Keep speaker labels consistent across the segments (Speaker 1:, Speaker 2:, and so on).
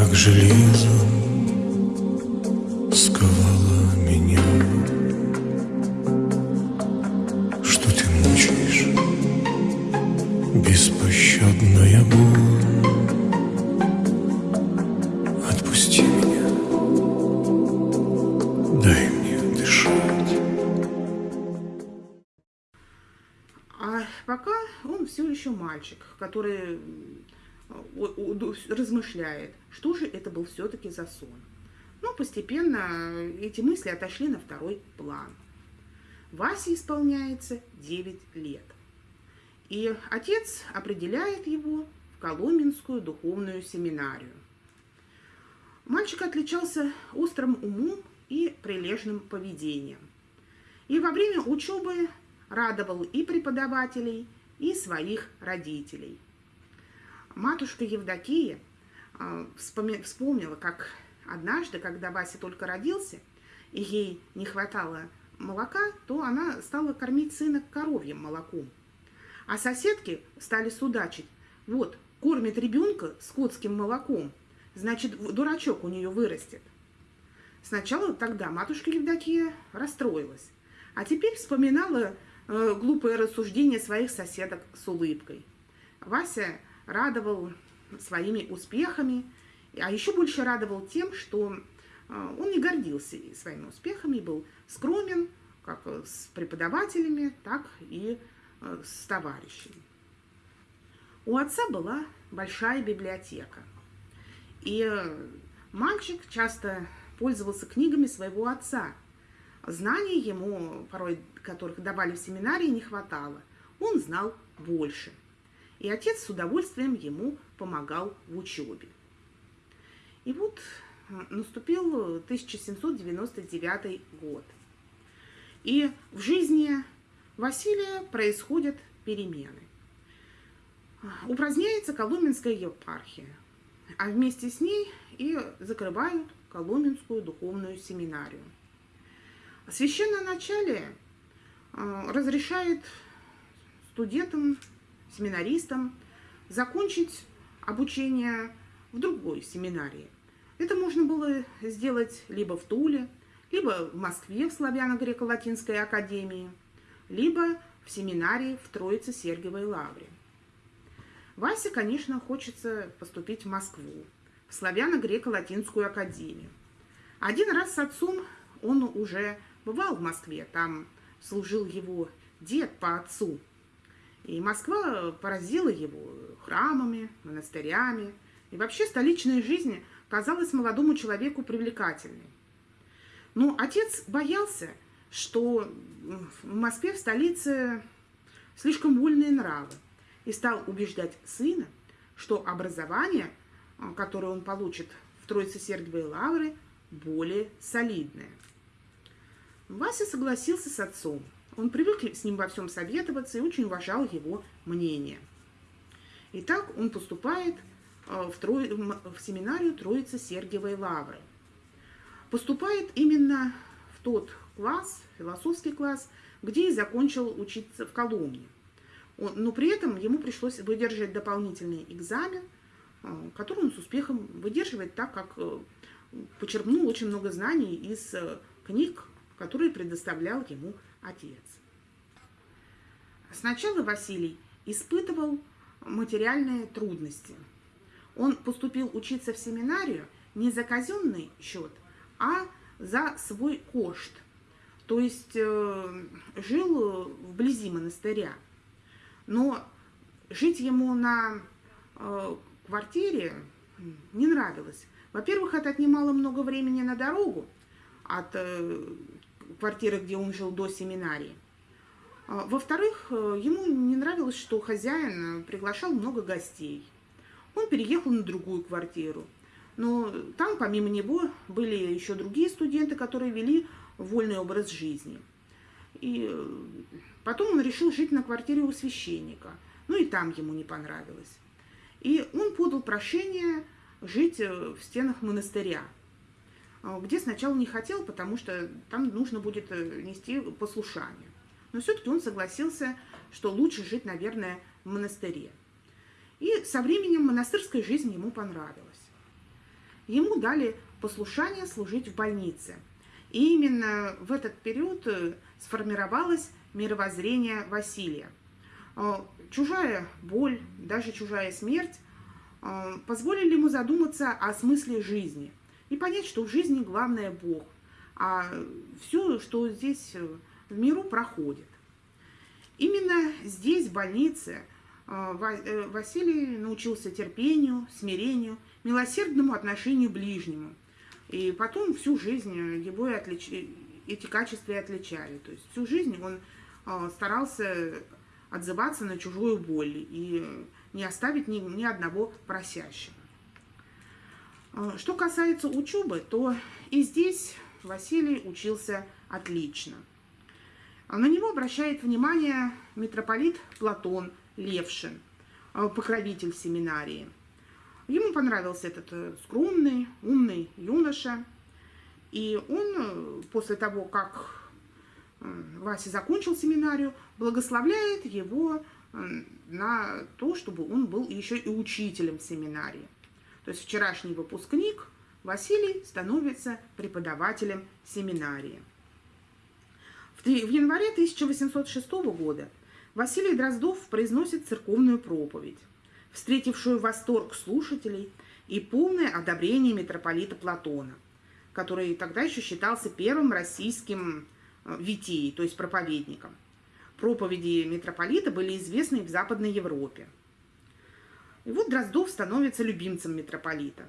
Speaker 1: как железом сковала меня. Что ты мучаешь, беспощадная боль? Отпусти меня, дай мне дышать.
Speaker 2: А пока он все еще мальчик, который размышляет, что же это был все-таки за сон. Но постепенно эти мысли отошли на второй план. Васе исполняется 9 лет. И отец определяет его в Коломенскую духовную семинарию. Мальчик отличался острым умом и прилежным поведением. И во время учебы радовал и преподавателей, и своих родителей. Матушка Евдокия а, вспомнила, как однажды, когда Вася только родился, и ей не хватало молока, то она стала кормить сына коровьим молоком. А соседки стали судачить. Вот, кормит ребенка скотским молоком, значит, дурачок у нее вырастет. Сначала тогда матушка Евдокия расстроилась, а теперь вспоминала э, глупое рассуждение своих соседок с улыбкой. Вася радовал своими успехами, а еще больше радовал тем, что э, он не гордился своими успехами, был скромен как э, с преподавателями, так и э, с товарищами. У отца была большая библиотека, и э, мальчик часто пользовался книгами своего отца. Знаний ему, порой которых давали в семинарии, не хватало. Он знал больше. И отец с удовольствием ему помогал в учебе. И вот э, наступил 1799 год. И в жизни Василия происходят перемены. Упраздняется Коломенская епархия, а вместе с ней и закрывают Коломенскую духовную семинарию. Священноначалие э, разрешает студентам, семинаристам закончить обучение в другой семинарии. Это можно было сделать либо в Туле, либо в Москве в Славяно-Греко-Латинской академии, либо в семинарии в Троице-Сергиевой Лавре. Васе, конечно, хочется поступить в Москву, в Славяно-Греко-Латинскую академию. Один раз с отцом он уже бывал в Москве, там служил его дед по отцу. И Москва поразила его храмами, монастырями. И вообще столичная жизнь казалась молодому человеку привлекательной. Но отец боялся, что в Москве, в столице, слишком вольные нравы. И стал убеждать сына, что образование, а, которое он получит в Троице-Сергиевой Лавре, более солидное. Вася согласился с отцом. Он привык с ним во всем советоваться и очень уважал его мнение. Итак, он поступает э, в, Тро... в семинарию Троицы Сергиевой Лавры. Поступает именно в тот класс, философский класс, где и закончил учиться в Коломне. Он, но при этом ему пришлось выдержать дополнительный экзамен, э, который он с успехом выдерживает, так как э, почерпнул очень много знаний из книг, которые предоставлял ему отец. Сначала Василий испытывал материальные трудности. Он поступил учиться в семинарию не за казенный счет, а за свой кошт. То есть э, жил вблизи монастыря. Но жить ему на э, квартире не нравилось. Во-первых, это отнимало много времени на дорогу от э, квартиры, где он жил до семинарии. Во-вторых, ему не нравилось, что хозяин приглашал много гостей. Он переехал на другую квартиру. Но там, помимо него, были еще другие студенты, которые вели вольный образ жизни. И потом он решил жить на квартире у священника. Ну и там ему не понравилось. И он подал прошение жить в стенах монастыря, где сначала не хотел, потому что там нужно будет нести послушание. Но все-таки он согласился, что лучше жить, наверное, в монастыре. И со временем монастырская жизнь ему понравилась. Ему дали послушание служить в больнице. И именно в этот период э, сформировалось мировоззрение Василия. Э, чужая боль, даже чужая смерть э, позволили ему задуматься о смысле жизни и понять, что в жизни главное Бог, а все, что здесь в миру проходит. Именно здесь, в больнице, Василий научился терпению, смирению, милосердному отношению к ближнему. И потом всю жизнь его и отлич... эти качества и отличали. То есть всю жизнь он старался отзываться на чужую боль и не оставить ни, ни одного просящего. А, что касается учебы, то и здесь Василий учился отлично. А на него обращает внимание митрополит Платон Левшин, а, покровитель семинарии. Ему понравился этот э, скромный, умный юноша, и он э, после того, как Вася закончил семинарию, благословляет его на то, чтобы он был еще и учителем семинарии. То есть вчерашний выпускник Василий становится преподавателем семинарии. В январе 1806 года Василий Дроздов произносит церковную проповедь, встретившую восторг слушателей и полное одобрение митрополита Платона, который тогда еще считался первым российским Э, витии, то есть проповедником. Проповеди митрополита были известны в Западной Европе. И вот Дроздов становится любимцем митрополита,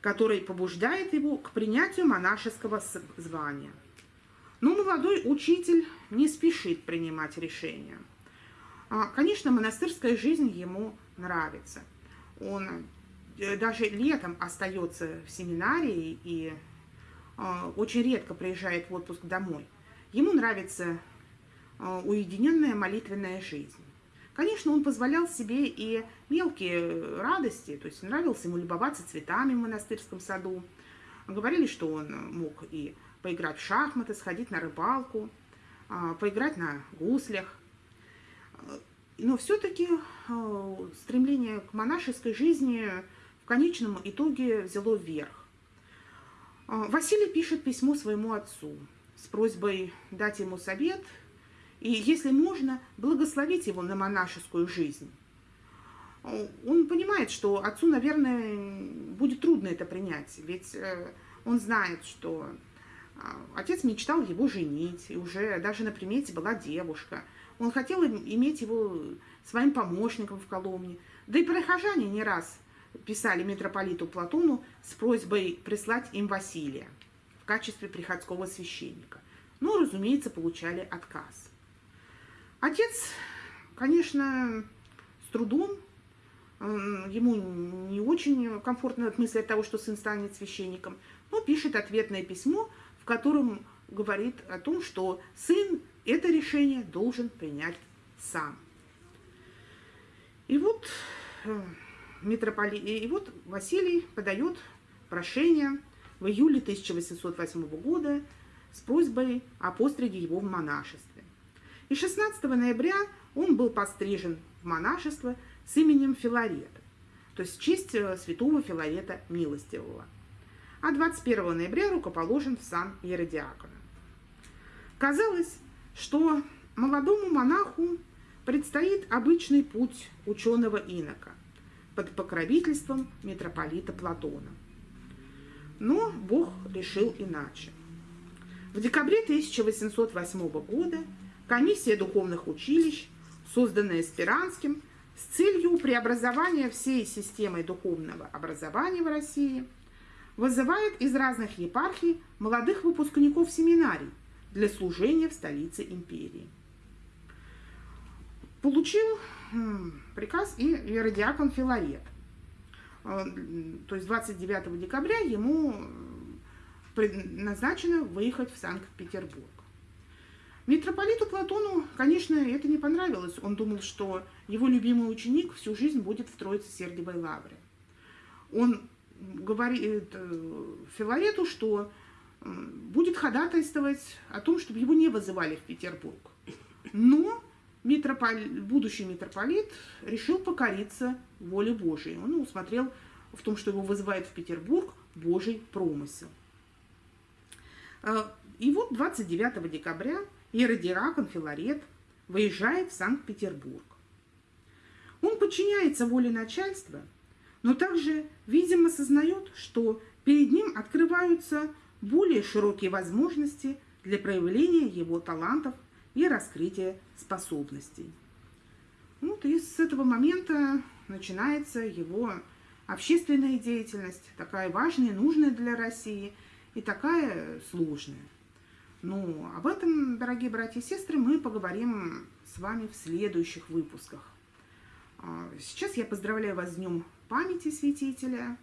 Speaker 2: который побуждает его к принятию монашеского звания. Но молодой учитель не спешит принимать решение. А, конечно, монастырская жизнь ему нравится. Он э, даже летом остается в семинарии и э, очень редко приезжает в отпуск домой. Ему нравится а, уединенная молитвенная жизнь. Конечно, он позволял себе и мелкие радости, то есть нравился ему любоваться цветами в монастырском саду. Говорили, что он мог и поиграть в шахматы, сходить на рыбалку, а, поиграть на гуслях. Но все-таки а, стремление к монашеской жизни в конечном итоге взяло вверх. Василий пишет письмо своему отцу с просьбой дать ему совет и, если можно, благословить его на монашескую жизнь. Он понимает, что отцу, наверное, будет трудно это принять, ведь э, он знает, что а, отец мечтал его женить, и уже даже на примете была девушка. Он хотел иметь его своим помощником в Коломне. Да и прихожане не раз писали митрополиту Платону с просьбой прислать им Василия в качестве приходского священника. Но, разумеется, получали отказ. Отец, конечно, с трудом, ему не очень комфортно от мысли от того, что сын станет священником, но пишет ответное письмо, в котором говорит о том, что сын это решение должен принять сам. И вот, э, митрополит, и вот Василий подает прошение в июле 1808 года с просьбой о постриге его в монашестве. И 16 ноября он был пострижен в монашество с именем Филарета, то есть в честь э, святого Филарета Милостивого. А 21 ноября рукоположен в сан Еродиакона. Казалось, что молодому монаху предстоит обычный путь ученого инока под покровительством митрополита Платона – но Бог решил иначе. В декабре 1808 года комиссия духовных училищ, созданная Спиранским, с целью преобразования всей системы духовного образования в России, вызывает из разных епархий молодых выпускников семинарий для служения в столице империи. Получил приказ и иродиакон Филарет – а, то есть 29 декабря ему назначено выехать в Санкт-Петербург. Митрополиту Платону, конечно, это не понравилось. Он думал, что его любимый ученик всю жизнь будет в Троице Сергиевой Лавре. Он говорит э, Филарету, что будет ходатайствовать о том, чтобы его не вызывали в Петербург. Но митрополит, будущий митрополит решил покориться воле Божией. Он усмотрел в том, что его вызывает в Петербург Божий промысел. А, и вот 29 декабря иеродиакон Филарет выезжает в Санкт-Петербург. Он подчиняется воле начальства, но также, видимо, осознает, что перед ним открываются более широкие возможности для проявления его талантов и раскрытия способностей. Вот и с этого момента начинается его общественная деятельность, такая важная, нужная для России и такая сложная. Ну, об этом, дорогие братья и сестры, мы поговорим с вами в следующих выпусках. А, сейчас я поздравляю вас с Днем памяти святителя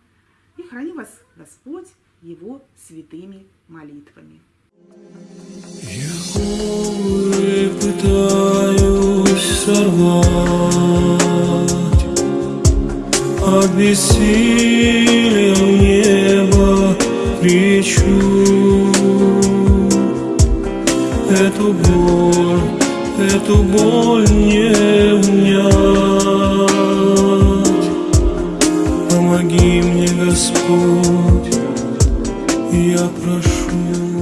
Speaker 2: и храни вас Господь его святыми молитвами.
Speaker 1: Я пытаюсь сорвать в небо кричу Эту боль, эту боль не унять. Помоги мне, Господь, я прошу.